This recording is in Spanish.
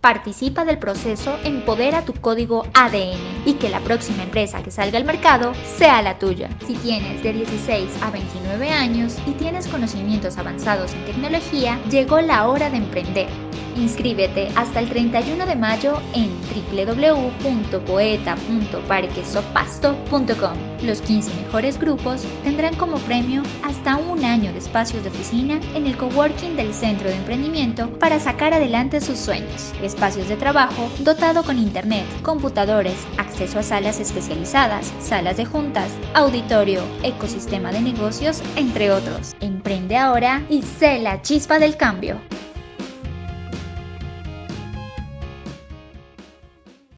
Participa del proceso Empodera tu código ADN y que la próxima empresa que salga al mercado sea la tuya. Si tienes de 16 a 29 años y tienes conocimientos avanzados en tecnología, llegó la hora de emprender. Inscríbete hasta el 31 de mayo en www.poeta.parquesopasto.com. Los 15 mejores grupos tendrán como premio hasta un año de espacios de oficina en el coworking del Centro de Emprendimiento para sacar adelante sus sueños. Espacios de trabajo dotado con internet, computadores, acceso a salas especializadas, salas de juntas, auditorio, ecosistema de negocios, entre otros. Emprende ahora y sé la chispa del cambio.